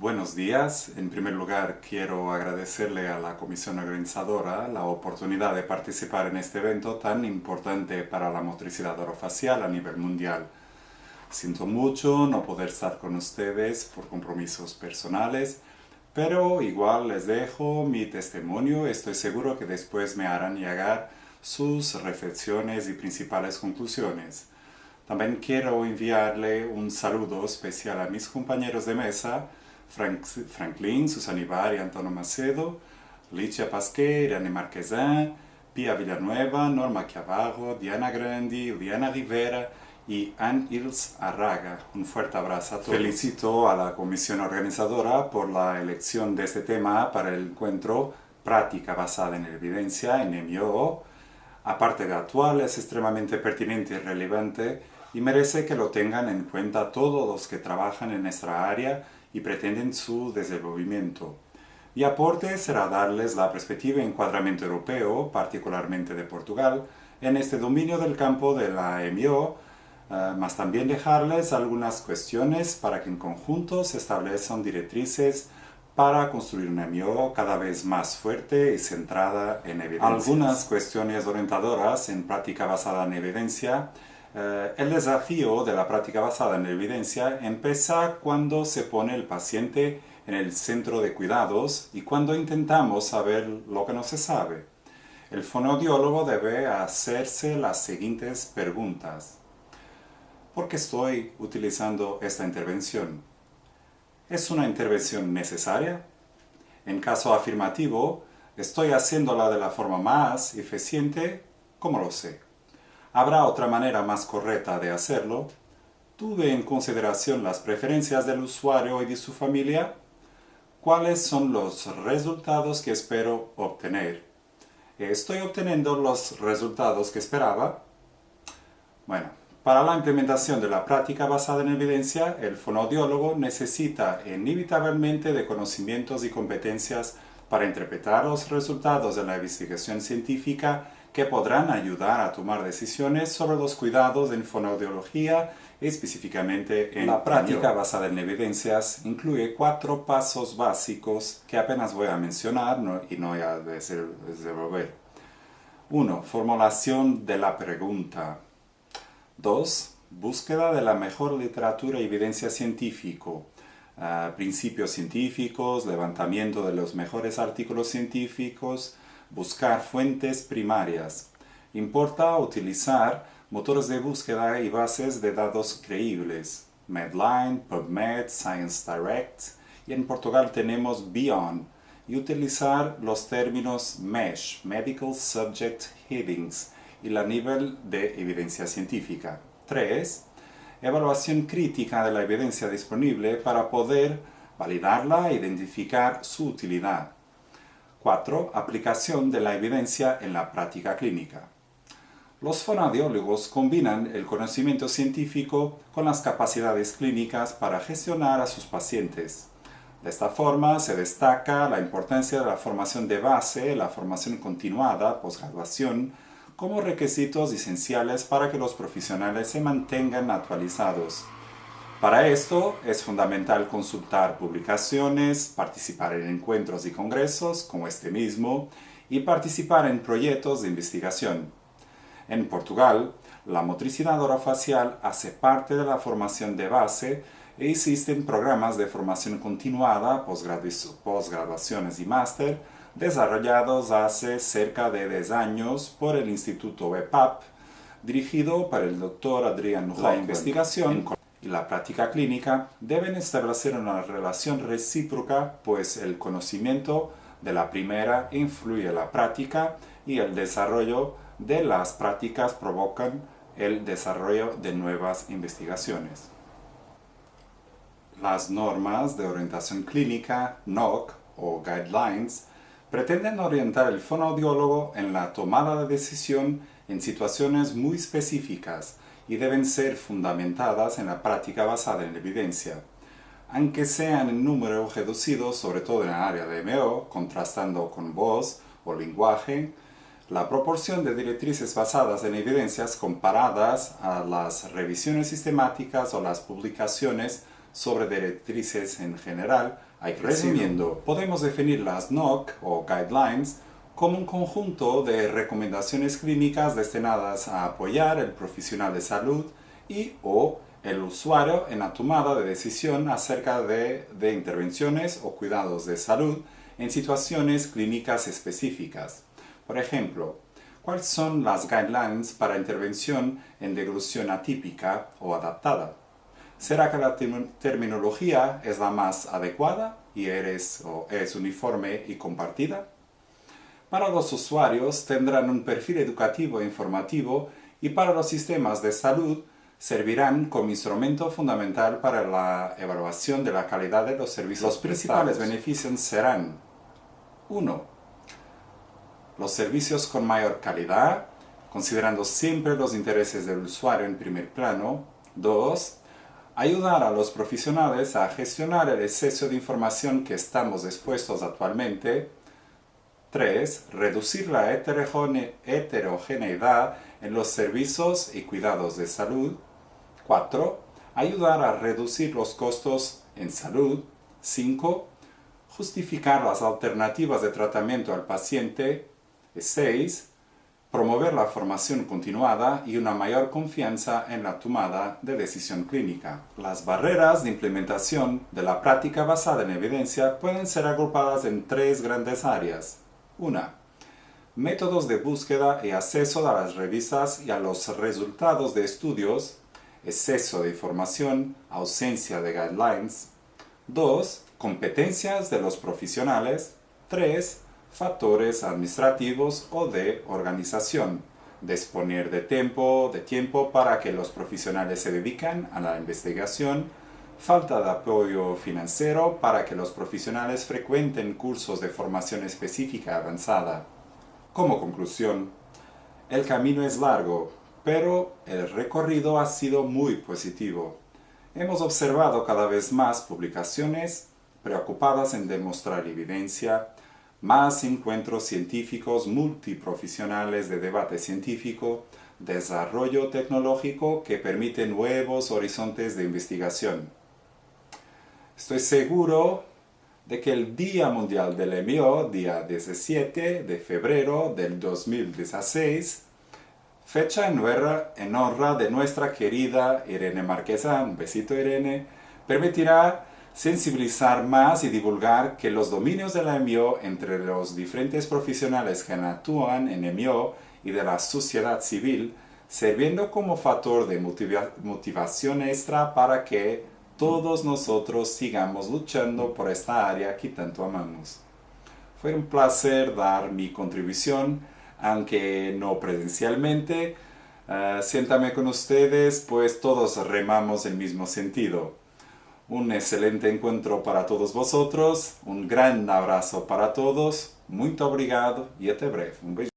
Buenos días. En primer lugar, quiero agradecerle a la comisión organizadora la oportunidad de participar en este evento tan importante para la motricidad orofacial a nivel mundial. Siento mucho no poder estar con ustedes por compromisos personales, pero igual les dejo mi testimonio. Estoy seguro que después me harán llegar sus reflexiones y principales conclusiones. También quiero enviarle un saludo especial a mis compañeros de mesa, Frank, Franklin, Susana Ibar Antonio Macedo, Licia Pasquet, Irene Marquesin, Pia Villanueva, Norma Chiavarro, Diana Grandi, Liana Rivera y Anne Ils Arraga. Un fuerte abrazo a todos. Felicito a la comisión organizadora por la elección de este tema para el encuentro Práctica basada en evidencia en MIO. Aparte de actual, es extremadamente pertinente y relevante y merece que lo tengan en cuenta todos los que trabajan en nuestra área y pretenden su desenvolvimiento. Mi aporte será darles la perspectiva y encuadramiento europeo, particularmente de Portugal, en este dominio del campo de la MIO, uh, más también dejarles algunas cuestiones para que en conjunto se establezcan directrices para construir una MIO cada vez más fuerte y centrada en evidencia. Algunas cuestiones orientadoras en práctica basada en evidencia eh, el desafío de la práctica basada en evidencia empieza cuando se pone el paciente en el centro de cuidados y cuando intentamos saber lo que no se sabe. El fonoaudiólogo debe hacerse las siguientes preguntas. ¿Por qué estoy utilizando esta intervención? ¿Es una intervención necesaria? En caso afirmativo, ¿estoy haciéndola de la forma más eficiente? ¿Cómo lo sé? ¿Habrá otra manera más correcta de hacerlo? ¿Tuve en consideración las preferencias del usuario y de su familia? ¿Cuáles son los resultados que espero obtener? ¿Estoy obteniendo los resultados que esperaba? Bueno, para la implementación de la práctica basada en evidencia, el fonoaudiólogo necesita inevitablemente de conocimientos y competencias para interpretar los resultados de la investigación científica que podrán ayudar a tomar decisiones sobre los cuidados en fonoaudiología, específicamente en la práctica basada en evidencias, incluye cuatro pasos básicos que apenas voy a mencionar y no voy a desenvolver. 1. Formulación de la pregunta. 2. Búsqueda de la mejor literatura y evidencia científico. Uh, principios científicos, levantamiento de los mejores artículos científicos, buscar fuentes primarias. Importa utilizar motores de búsqueda y bases de datos creíbles. Medline, PubMed, Science Direct y en Portugal tenemos Beyond y utilizar los términos MESH, Medical Subject Headings y la nivel de evidencia científica. 3. Evaluación crítica de la evidencia disponible para poder validarla e identificar su utilidad. 4. Aplicación de la evidencia en la práctica clínica. Los fonoaudiólogos combinan el conocimiento científico con las capacidades clínicas para gestionar a sus pacientes. De esta forma se destaca la importancia de la formación de base, la formación continuada, posgraduación, como requisitos esenciales para que los profesionales se mantengan actualizados. Para esto es fundamental consultar publicaciones, participar en encuentros y congresos como este mismo y participar en proyectos de investigación. En Portugal, la motricidad orofacial hace parte de la formación de base e existen programas de formación continuada, posgraduaciones y máster desarrollados hace cerca de 10 años por el Instituto EPAP, dirigido por el Dr. Adrián La investigación y la práctica clínica deben establecer una relación recíproca, pues el conocimiento de la primera influye en la práctica y el desarrollo de las prácticas provocan el desarrollo de nuevas investigaciones. Las normas de orientación clínica, NOC o Guidelines, pretenden orientar el fonoaudiólogo en la tomada de decisión en situaciones muy específicas y deben ser fundamentadas en la práctica basada en la evidencia. Aunque sean en número reducido, sobre todo en el área de MO, contrastando con voz o lenguaje, la proporción de directrices basadas en evidencias comparadas a las revisiones sistemáticas o las publicaciones sobre directrices en general hay Resumiendo, podemos definir las NOC o Guidelines como un conjunto de recomendaciones clínicas destinadas a apoyar el profesional de salud y o el usuario en la tomada de decisión acerca de, intervenciones o cuidados de salud en situaciones clínicas específicas. Por ejemplo, ¿cuáles son las guidelines para intervención en deglución atípica o adaptada? ¿Será que la terminología es la más adecuada y es uniforme y compartida? Para los usuarios tendrán un perfil educativo e informativo y para los sistemas de salud servirán como instrumento fundamental para la evaluación de la calidad de los servicios Los principales beneficios serán 1. Los servicios con mayor calidad, considerando siempre los intereses del usuario en primer plano. 2. Ayudar a los profesionales a gestionar el exceso de información que estamos expuestos actualmente 3. Reducir la heterogeneidad en los servicios y cuidados de salud. 4. Ayudar a reducir los costos en salud. 5. Justificar las alternativas de tratamiento al paciente. 6. Promover la formación continuada y una mayor confianza en la tomada de decisión clínica. Las barreras de implementación de la práctica basada en evidencia pueden ser agrupadas en tres grandes áreas. 1. Métodos de búsqueda y acceso a las revistas y a los resultados de estudios, exceso de información, ausencia de guidelines. 2. Competencias de los profesionales. 3. Factores administrativos o de organización. Disponer de tiempo, de tiempo para que los profesionales se dediquen a la investigación falta de apoyo financiero para que los profesionales frecuenten cursos de formación específica avanzada. Como conclusión, el camino es largo, pero el recorrido ha sido muy positivo. Hemos observado cada vez más publicaciones preocupadas en demostrar evidencia, más encuentros científicos multiprofesionales de debate científico, desarrollo tecnológico que permite nuevos horizontes de investigación. Estoy seguro de que el Día Mundial del MIO, día 17 de febrero del 2016, fecha en honra, de nuestra querida Irene Marquesa, un besito Irene, permitirá sensibilizar más y divulgar que los dominios de la MIO entre los diferentes profesionales que actúan en MIO y de la sociedad civil, sirviendo como factor de motivación extra para que todos nosotros sigamos luchando por esta área que tanto amamos. Fue un placer dar mi contribución, aunque no presencialmente. Uh, siéntame con ustedes, pues todos remamos el mismo sentido. Un excelente encuentro para todos vosotros, un gran abrazo para todos, muy obrigado y hasta breve. Un